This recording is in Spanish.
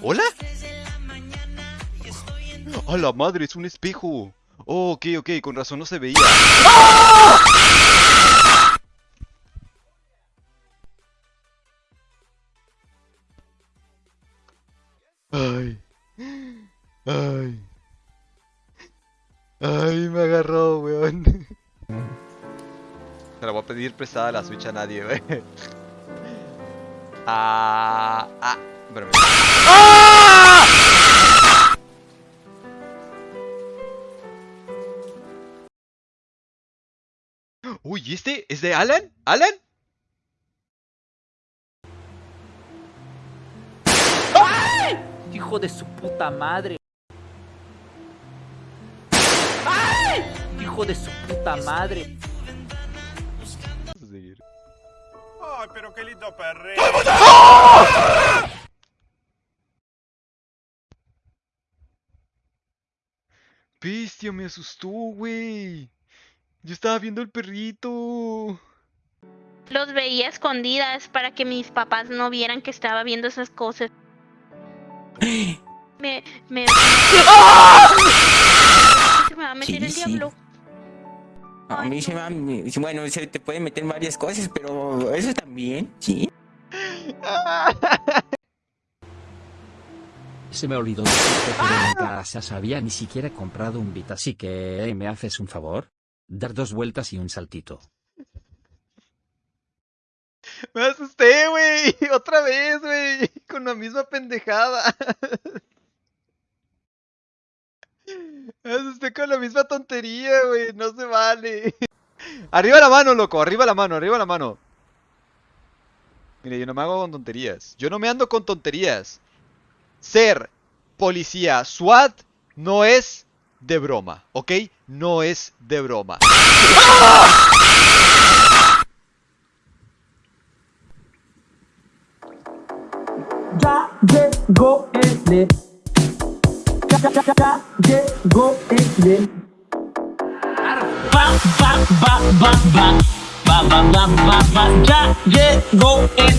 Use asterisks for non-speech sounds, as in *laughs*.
¿Hola? ¡A la madre! ¡Es un espejo! Oh, ok, ok, con razón no se veía. Ay. Ay. Ay, me agarró, weón. Se la voy a pedir prestada la Switch a nadie, weón. Ah, ah, espérame. ¡Ah! Uy, ¿y este? ¿Es de Alan? ¿Alan? Hijo de su puta madre. ¡Ay! Hijo de su puta madre. Ay, pero qué lindo perreo. Bestia, me asustó, güey. Yo estaba viendo el perrito. Los veía escondidas para que mis papás no vieran que estaba viendo esas cosas. *gasps* Me, me, se me va a meter el sí. diablo. A mí se me bueno, se te pueden meter varias cosas, pero eso también, sí. *laughs* Se me olvidó que en casa sabía ni siquiera he comprado un bit, así que ¿eh, ¿me haces un favor? Dar dos vueltas y un saltito. Me asusté, güey. *laughs* Otra vez, güey. Con la misma pendejada. *laughs* Me asusté con la misma tontería, güey. No se vale. *laughs* Arriba la mano, loco. Arriba la mano, arriba la mano. Mire, yo no me hago con tonterías. Yo no me ando con tonterías. Ser policía SWAT no es de broma, ¿ok? No es de broma. Ya llegó el Ya, ya, ya, ya llegó el Va, va, va, va, va. Va, va, va, va, va. Ya llegó el